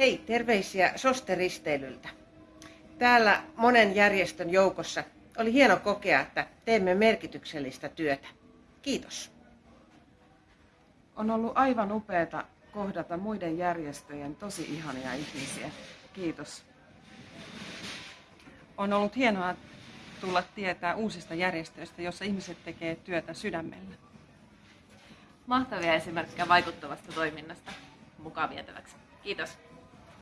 Hei, terveisiä Soste-risteilyltä. Täällä monen järjestön joukossa oli hieno kokea, että teemme merkityksellistä työtä. Kiitos. On ollut aivan upeata kohdata muiden järjestöjen tosi ihania ihmisiä. Kiitos. On ollut hienoa tulla tietää uusista järjestöistä, jossa ihmiset tekee työtä sydämellä. Mahtavia esimerkkejä vaikuttavasta toiminnasta mukaan vietäväksi. Kiitos.